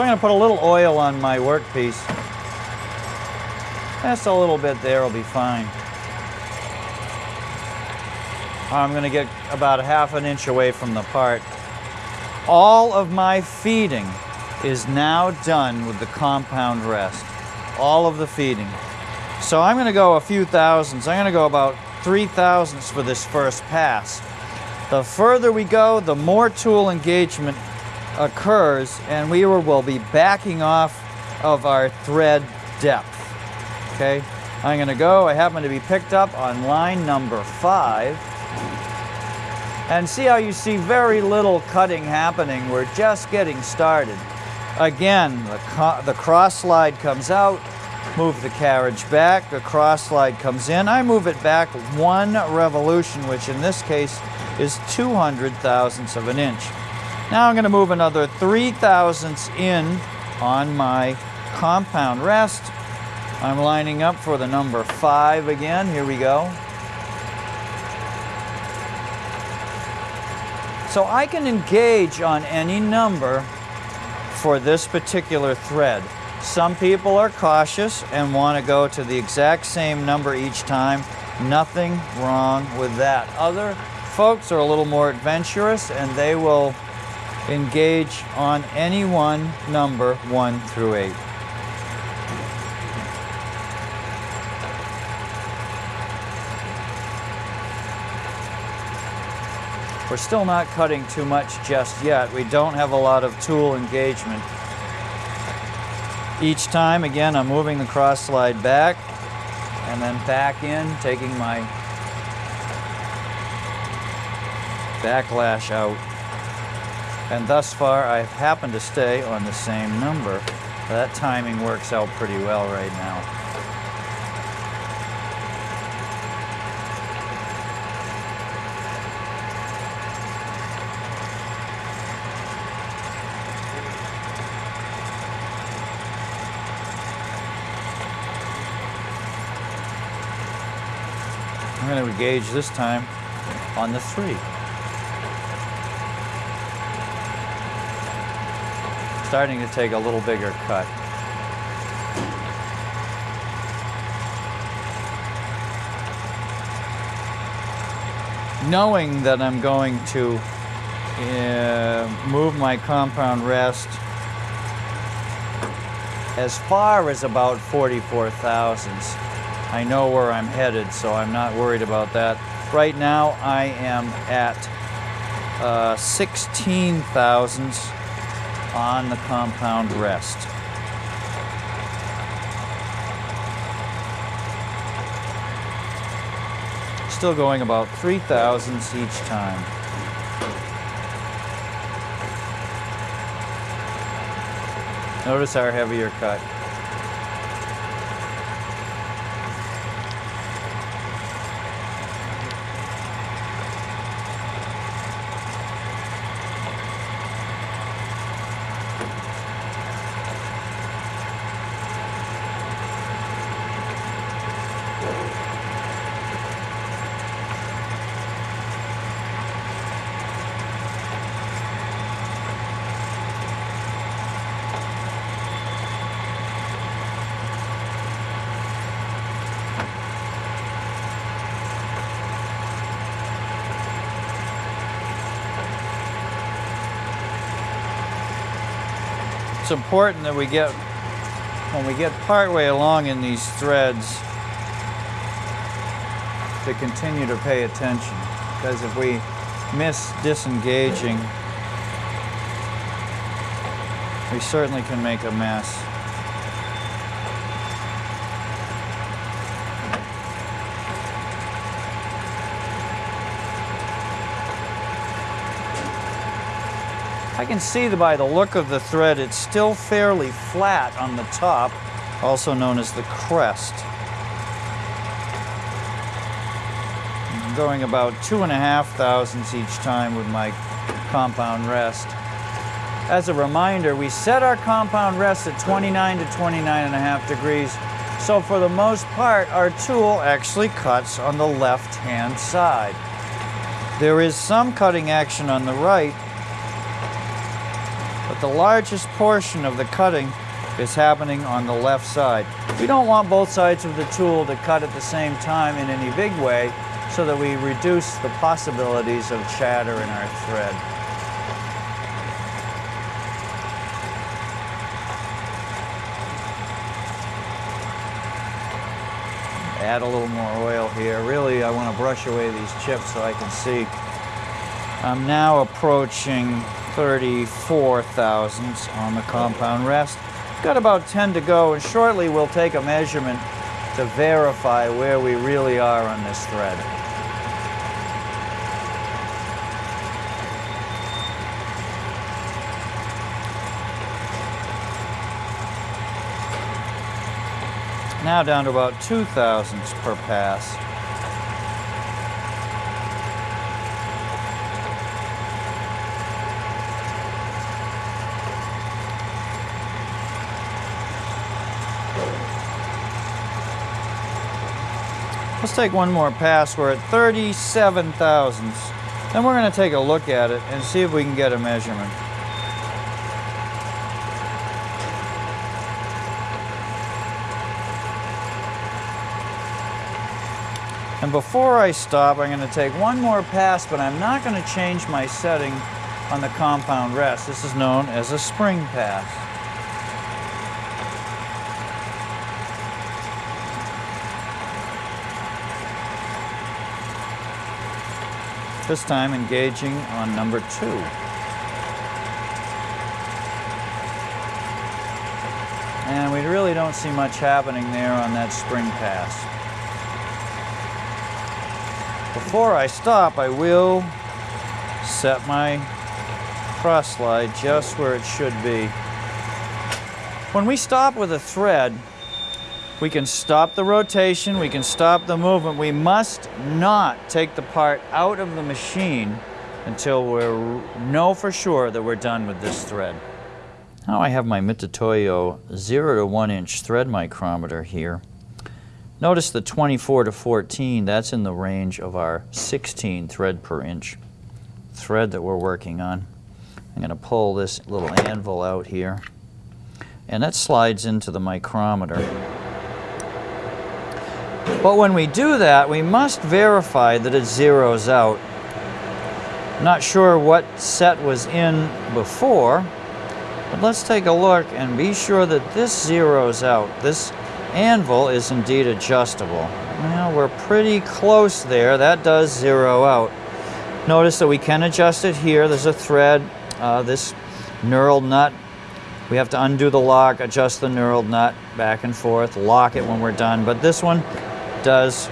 So I'm going to put a little oil on my workpiece. Just a little bit there will be fine. I'm going to get about half an inch away from the part. All of my feeding is now done with the compound rest. All of the feeding. So I'm going to go a few thousands. I'm going to go about three thousandths for this first pass. The further we go, the more tool engagement occurs and we will be backing off of our thread depth. Okay, I'm going to go. I happen to be picked up on line number five. And see how you see very little cutting happening. We're just getting started. Again, the, the cross slide comes out, move the carriage back, the cross slide comes in. I move it back one revolution, which in this case is 200 thousandths of an inch. Now I'm going to move another 3 thousandths in on my compound rest. I'm lining up for the number 5 again. Here we go. So I can engage on any number for this particular thread. Some people are cautious and want to go to the exact same number each time. Nothing wrong with that. Other folks are a little more adventurous and they will engage on any one number 1 through 8. We're still not cutting too much just yet. We don't have a lot of tool engagement. Each time, again, I'm moving the cross slide back and then back in, taking my backlash out. And thus far, I've happened to stay on the same number. That timing works out pretty well right now. I'm going to engage this time on the three. Starting to take a little bigger cut. Knowing that I'm going to uh, move my compound rest as far as about 44 thousandths. I know where I'm headed, so I'm not worried about that. Right now, I am at uh, 16 thousandths on the compound rest. Still going about 3 thousandths each time. Notice our heavier cut. It's important that we get, when we get partway along in these threads, to continue to pay attention. Because if we miss disengaging, we certainly can make a mess. I can see by the look of the thread, it's still fairly flat on the top, also known as the crest. I'm going about two and a half thousandths each time with my compound rest. As a reminder, we set our compound rest at 29 to 29 and a half degrees. So for the most part, our tool actually cuts on the left-hand side. There is some cutting action on the right, the largest portion of the cutting is happening on the left side. We don't want both sides of the tool to cut at the same time in any big way so that we reduce the possibilities of chatter in our thread. Add a little more oil here. Really, I want to brush away these chips so I can see. I'm now approaching 34 thousandths on the compound rest. Got about 10 to go, and shortly we'll take a measurement to verify where we really are on this thread. Now down to about two thousandths per pass. Let's take one more pass. We're at 37 thousandths. Then we're going to take a look at it and see if we can get a measurement. And before I stop, I'm going to take one more pass, but I'm not going to change my setting on the compound rest. This is known as a spring pass. This time engaging on number two. And we really don't see much happening there on that spring pass. Before I stop, I will set my cross slide just where it should be. When we stop with a thread, we can stop the rotation, we can stop the movement. We must not take the part out of the machine until we know for sure that we're done with this thread. Now I have my Mitutoyo 0 to 1 inch thread micrometer here. Notice the 24 to 14, that's in the range of our 16 thread per inch thread that we're working on. I'm going to pull this little anvil out here and that slides into the micrometer. But when we do that, we must verify that it zeroes out. not sure what set was in before, but let's take a look and be sure that this zeroes out. This anvil is indeed adjustable. Well, we're pretty close there. That does zero out. Notice that we can adjust it here. There's a thread, uh, this knurled nut. We have to undo the lock, adjust the knurled nut back and forth, lock it when we're done. But this one does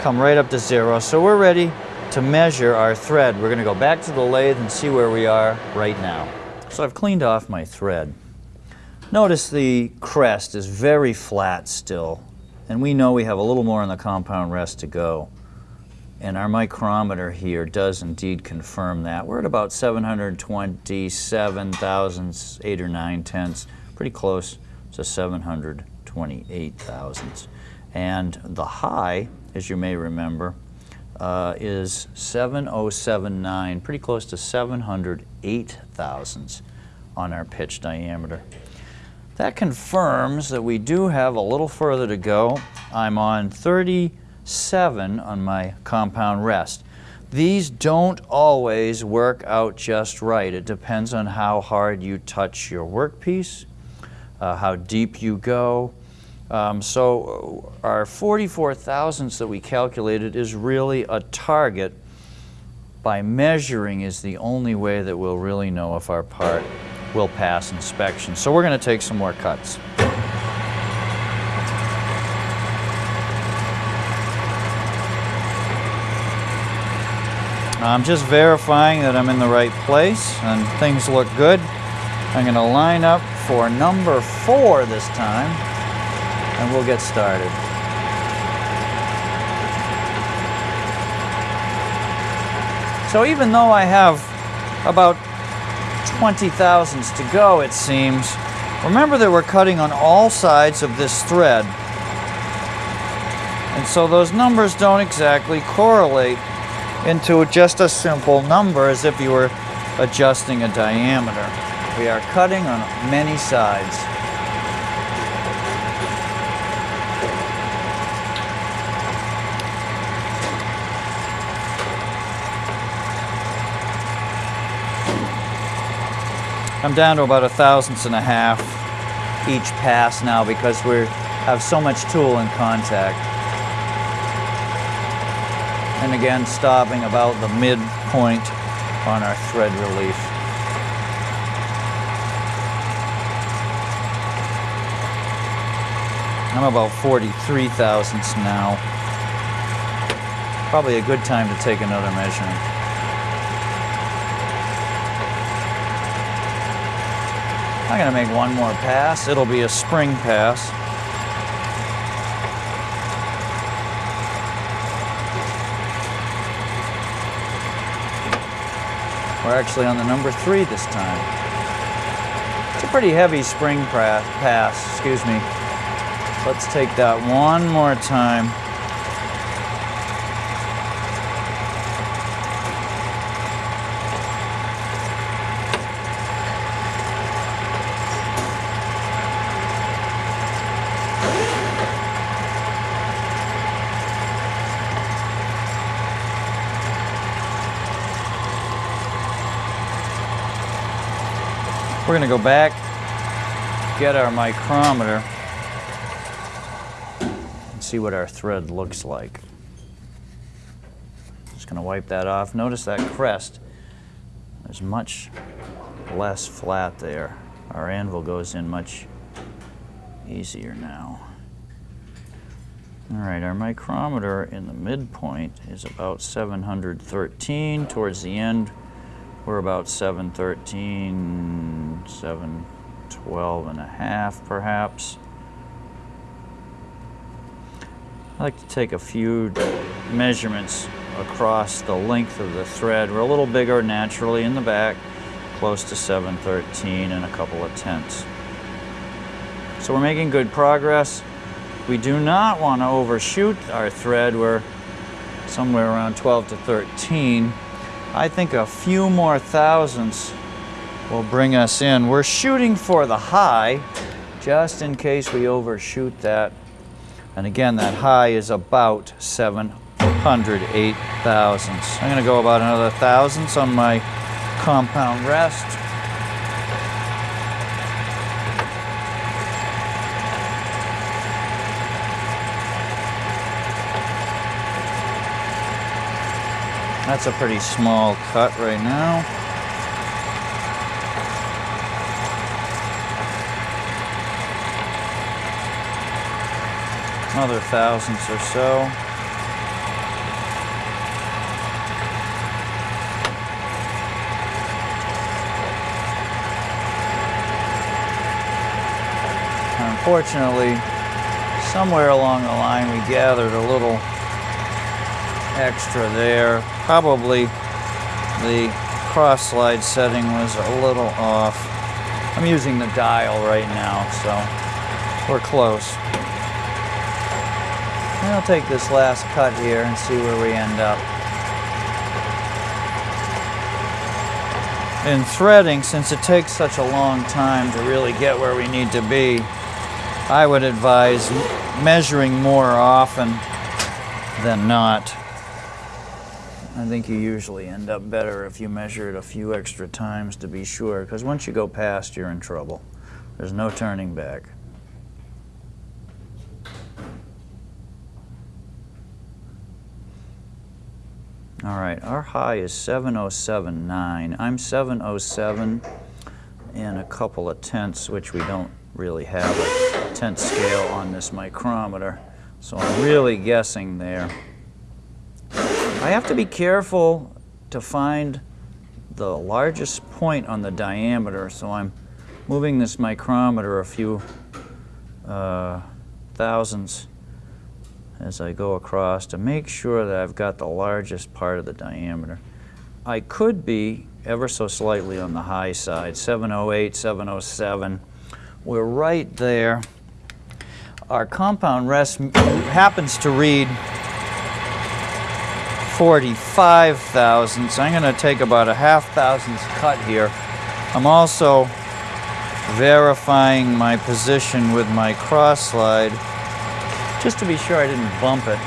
come right up to zero. So we're ready to measure our thread. We're going to go back to the lathe and see where we are right now. So I've cleaned off my thread. Notice the crest is very flat still, and we know we have a little more on the compound rest to go. And our micrometer here does indeed confirm that. We're at about 727 thousandths, 8 or 9 tenths, pretty close to 728 thousandths. And the high, as you may remember, uh, is 7079, pretty close to 708 thousandths on our pitch diameter. That confirms that we do have a little further to go. I'm on 37 on my compound rest. These don't always work out just right. It depends on how hard you touch your workpiece, uh, how deep you go. Um, so uh, our 44 thousandths that we calculated is really a target. By measuring is the only way that we'll really know if our part will pass inspection. So we're going to take some more cuts. I'm just verifying that I'm in the right place and things look good. I'm going to line up for number four this time and we'll get started. So even though I have about 20 thousandths to go, it seems. Remember that we're cutting on all sides of this thread. And so those numbers don't exactly correlate into just a simple number as if you were adjusting a diameter. We are cutting on many sides. I'm down to about a thousandths and a half each pass now because we have so much tool in contact. And again, stopping about the midpoint on our thread relief. I'm about 43 thousandths now. Probably a good time to take another measurement. I'm gonna make one more pass. It'll be a spring pass. We're actually on the number three this time. It's a pretty heavy spring pass, excuse me. Let's take that one more time. We're gonna go back, get our micrometer, and see what our thread looks like. Just gonna wipe that off. Notice that crest, there's much less flat there. Our anvil goes in much easier now. All right, our micrometer in the midpoint is about 713. Towards the end, we're about 713, 712 and a half perhaps. I like to take a few measurements across the length of the thread. We're a little bigger naturally in the back, close to 713 and a couple of tenths. So we're making good progress. We do not want to overshoot our thread. We're somewhere around 12 to 13. I think a few more thousandths will bring us in. We're shooting for the high, just in case we overshoot that. And again, that high is about 708 thousandths. I'm gonna go about another thousandths on my compound rest. That's a pretty small cut right now. Another thousandths or so. Unfortunately, somewhere along the line we gathered a little extra there. Probably the cross slide setting was a little off. I'm using the dial right now, so we're close. I'll take this last cut here and see where we end up. In threading, since it takes such a long time to really get where we need to be, I would advise measuring more often than not. I think you usually end up better if you measure it a few extra times to be sure, because once you go past, you're in trouble. There's no turning back. All right, our high is 7079. I'm 707 and a couple of tenths, which we don't really have a tenth scale on this micrometer. So I'm really guessing there. I have to be careful to find the largest point on the diameter, so I'm moving this micrometer a few uh, thousandths as I go across to make sure that I've got the largest part of the diameter. I could be ever so slightly on the high side, 708, 707. We're right there. Our compound rest happens to read 45 thousandths. I'm going to take about a half thousandths cut here. I'm also verifying my position with my cross slide just to be sure I didn't bump it.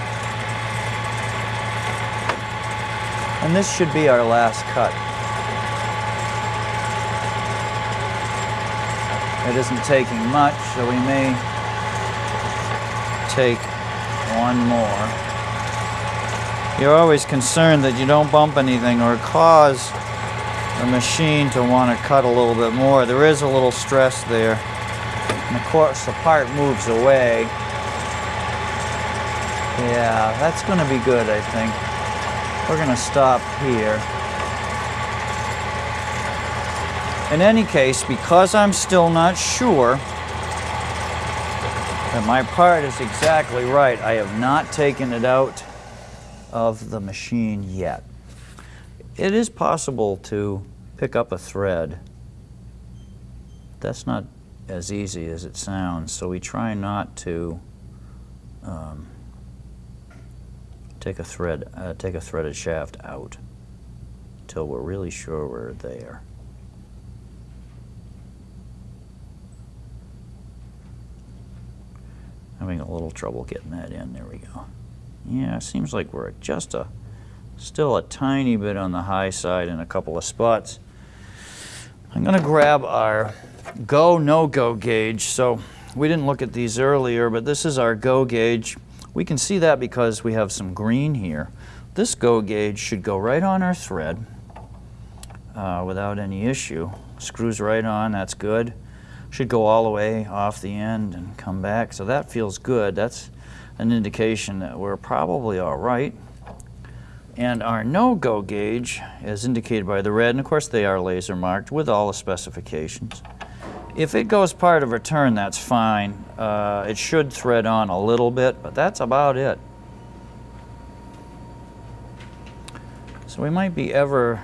And this should be our last cut. It isn't taking much, so we may take one more. You're always concerned that you don't bump anything or cause the machine to want to cut a little bit more. There is a little stress there. And of course the part moves away. Yeah, that's going to be good, I think. We're going to stop here. In any case, because I'm still not sure that my part is exactly right, I have not taken it out of the machine yet. It is possible to pick up a thread. That's not as easy as it sounds, so we try not to um, take a thread, uh, take a threaded shaft out until we're really sure we're there. Having a little trouble getting that in. There we go. Yeah, it seems like we're just a, still a tiny bit on the high side in a couple of spots. I'm going to grab our go, no-go gauge. So we didn't look at these earlier, but this is our go gauge. We can see that because we have some green here. This go gauge should go right on our thread uh, without any issue. Screws right on, that's good. Should go all the way off the end and come back. So that feels good. That's an indication that we're probably all right. And our no-go gauge, as indicated by the red, and of course they are laser marked with all the specifications. If it goes part of return, that's fine. Uh, it should thread on a little bit, but that's about it. So we might be ever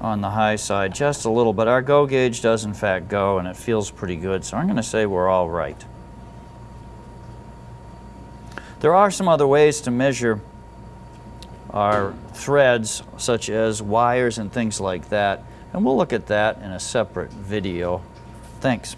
on the high side just a little, but our go gauge does in fact go and it feels pretty good. So I'm going to say we're all right. There are some other ways to measure our threads, such as wires and things like that, and we'll look at that in a separate video. Thanks.